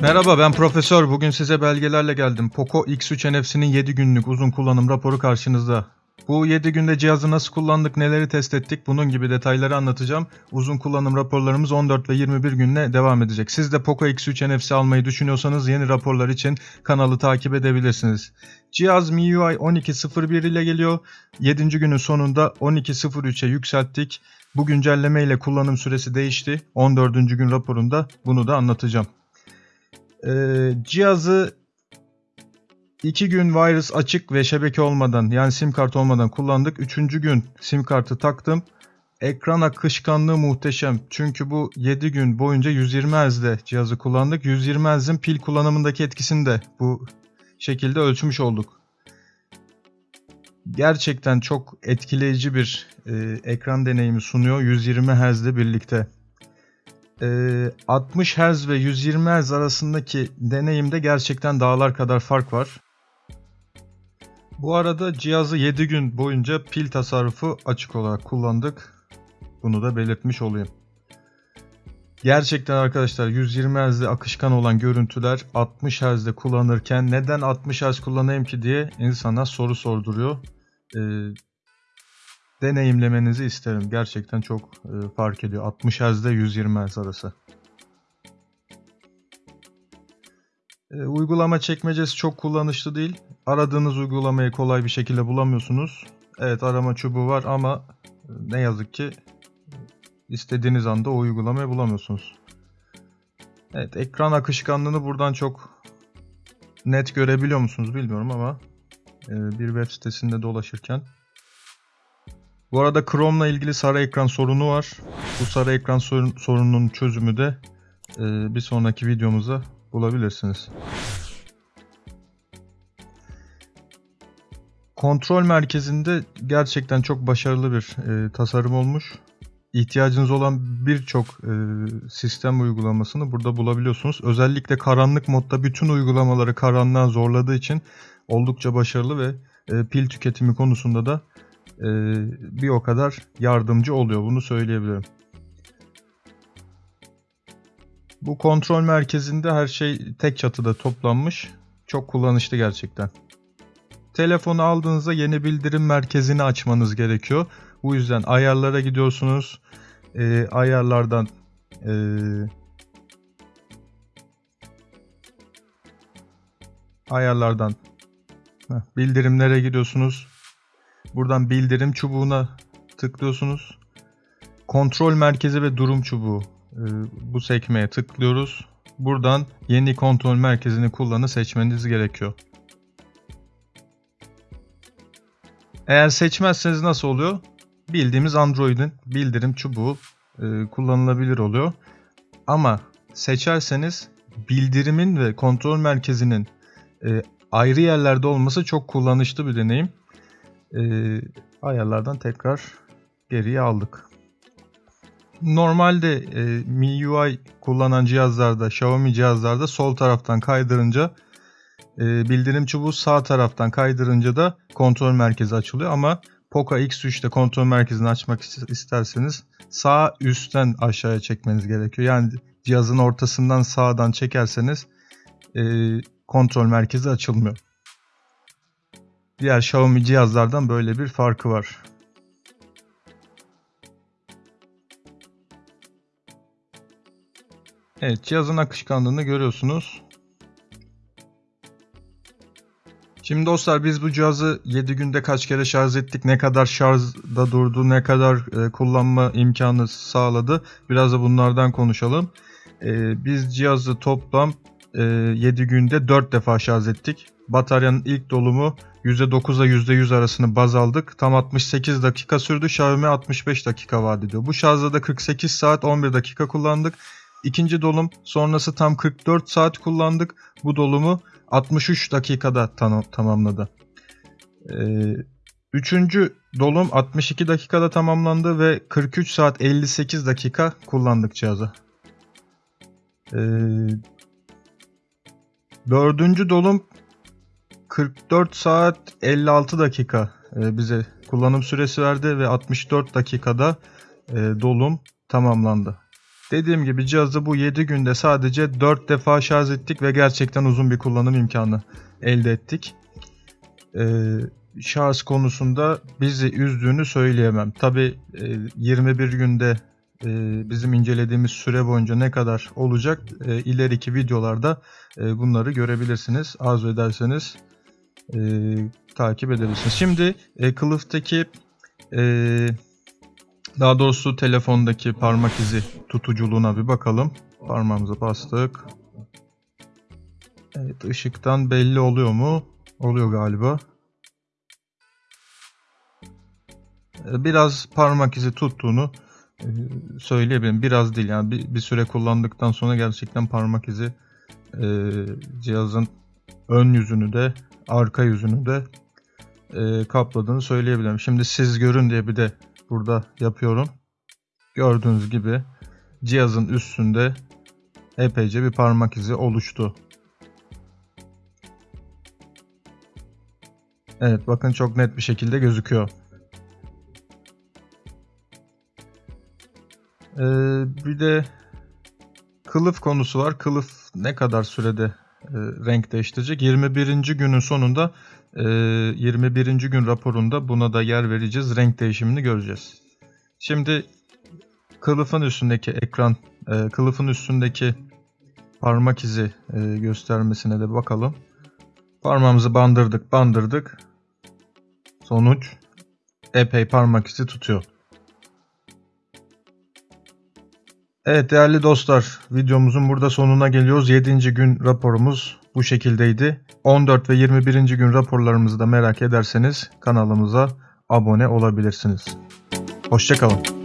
Merhaba ben Profesör. Bugün size belgelerle geldim. Poco X3 NFC'nin 7 günlük uzun kullanım raporu karşınızda. Bu 7 günde cihazı nasıl kullandık, neleri test ettik bunun gibi detayları anlatacağım. Uzun kullanım raporlarımız 14 ve 21 günle devam edecek. Siz de Poco X3 NFC almayı düşünüyorsanız yeni raporlar için kanalı takip edebilirsiniz. Cihaz MIUI 12.01 ile geliyor. 7. günün sonunda 12.03'e yükselttik. Bu güncelleme ile kullanım süresi değişti. 14. gün raporunda bunu da anlatacağım. Ee, cihazı 2 gün virus açık ve şebeke olmadan yani sim kart olmadan kullandık. 3. gün sim kartı taktım. Ekran akışkanlığı muhteşem. Çünkü bu 7 gün boyunca 120 Hz'de cihazı kullandık. 120 Hz'in pil kullanımındaki etkisini de bu şekilde ölçmüş olduk. Gerçekten çok etkileyici bir e, ekran deneyimi sunuyor 120 Hz'le birlikte. Ee, 60 Hz ve 120 Hz arasındaki deneyimde gerçekten dağlar kadar fark var. Bu arada cihazı 7 gün boyunca pil tasarrufu açık olarak kullandık. Bunu da belirtmiş olayım. Gerçekten arkadaşlar 120 Hz'de akışkan olan görüntüler 60 Hz'de kullanırken neden 60 Hz kullanayım ki diye insana soru sorduruyor. Ee, deneyimlemenizi isterim. Gerçekten çok e, fark ediyor. 60 Hz ile 120 Hz arası. E, uygulama çekmecesi çok kullanışlı değil. Aradığınız uygulamayı kolay bir şekilde bulamıyorsunuz. Evet arama çubuğu var ama e, ne yazık ki istediğiniz anda o uygulamayı bulamıyorsunuz. Evet ekran akışkanlığını buradan çok net görebiliyor musunuz bilmiyorum ama e, bir web sitesinde dolaşırken bu arada Chrome'la ilgili sarı ekran sorunu var. Bu sarı ekran sorun, sorununun çözümü de e, bir sonraki videomuzda bulabilirsiniz. Kontrol merkezinde gerçekten çok başarılı bir e, tasarım olmuş. İhtiyacınız olan birçok e, sistem uygulamasını burada bulabiliyorsunuz. Özellikle karanlık modda bütün uygulamaları karanlığa zorladığı için oldukça başarılı ve e, pil tüketimi konusunda da e, bir o kadar yardımcı oluyor. Bunu söyleyebilirim. Bu kontrol merkezinde her şey tek çatıda toplanmış. Çok kullanışlı gerçekten. Telefonu aldığınızda yeni bildirim merkezini açmanız gerekiyor. Bu yüzden ayarlara gidiyorsunuz. E, ayarlardan e, ayarlardan bildirimlere gidiyorsunuz. Buradan bildirim çubuğuna tıklıyorsunuz. Kontrol merkezi ve durum çubuğu e, bu sekmeye tıklıyoruz. Buradan yeni kontrol merkezini kullanı seçmeniz gerekiyor. Eğer seçmezseniz nasıl oluyor? Bildiğimiz Android'in bildirim çubuğu e, kullanılabilir oluyor. Ama seçerseniz bildirimin ve kontrol merkezinin e, ayrı yerlerde olması çok kullanışlı bir deneyim e, ayarlardan tekrar geriye aldık. Normalde e, MIUI kullanan cihazlarda, Xiaomi cihazlarda sol taraftan kaydırınca e, bildirim çubuğu sağ taraftan kaydırınca da kontrol merkezi açılıyor ama Poco X3'te kontrol merkezini açmak isterseniz sağ üstten aşağıya çekmeniz gerekiyor. Yani cihazın ortasından sağdan çekerseniz e, kontrol merkezi açılmıyor. Diğer Xiaomi cihazlardan böyle bir farkı var. Evet cihazın akışkanlığını görüyorsunuz. Şimdi dostlar biz bu cihazı 7 günde kaç kere şarj ettik, ne kadar şarjda durdu, ne kadar e, kullanma imkanı sağladı. Biraz da bunlardan konuşalım. E, biz cihazı toplam e, 7 günde 4 defa şarj ettik. Bataryanın ilk dolumu %9 ile %100 arasını baz aldık. Tam 68 dakika sürdü. Xiaomi 65 dakika vaat ediyor. Bu şarjda da 48 saat 11 dakika kullandık. İkinci dolum sonrası tam 44 saat kullandık. Bu dolumu 63 dakikada tam tamamladı. Ee, üçüncü dolum 62 dakikada tamamlandı ve 43 saat 58 dakika kullandık cihazı. Ee, dördüncü dolum 44 saat 56 dakika e, bize kullanım süresi verdi ve 64 dakikada e, dolum tamamlandı. Dediğim gibi cihazı bu 7 günde sadece 4 defa şarj ettik ve gerçekten uzun bir kullanım imkanı elde ettik. Ee, şarj konusunda bizi üzdüğünü söyleyemem. Tabi 21 günde e, bizim incelediğimiz süre boyunca ne kadar olacak e, ileriki videolarda e, bunları görebilirsiniz. Arzu ederseniz e, takip edebilirsiniz. Şimdi e, kılıftaki e, daha doğrusu telefondaki parmak izi tutuculuğuna bir bakalım. Parmağımıza bastık. Evet ışıktan belli oluyor mu? Oluyor galiba. E, Biraz parmak izi tuttuğunu e, söyleyebilirim. Biraz değil yani bir, bir süre kullandıktan sonra gerçekten parmak izi e, cihazın ön yüzünü de arka yüzünü de e, kapladığını söyleyebilirim. Şimdi siz görün diye bir de burada yapıyorum. Gördüğünüz gibi cihazın üstünde epeyce bir parmak izi oluştu. Evet bakın çok net bir şekilde gözüküyor. Ee, bir de kılıf konusu var. Kılıf ne kadar sürede renk değiştirecek? 21. günün sonunda e, 21. gün raporunda buna da yer vereceğiz. Renk değişimini göreceğiz. Şimdi kılıfın üstündeki ekran, e, kılıfın üstündeki parmak izi e, göstermesine de bakalım. Parmağımızı bandırdık, bandırdık. Sonuç epey parmak izi tutuyor. Evet değerli dostlar, videomuzun burada sonuna geliyoruz. 7. gün raporumuz bu şekildeydi. 14 ve 21. gün raporlarımızı da merak ederseniz kanalımıza abone olabilirsiniz. Hoşçakalın.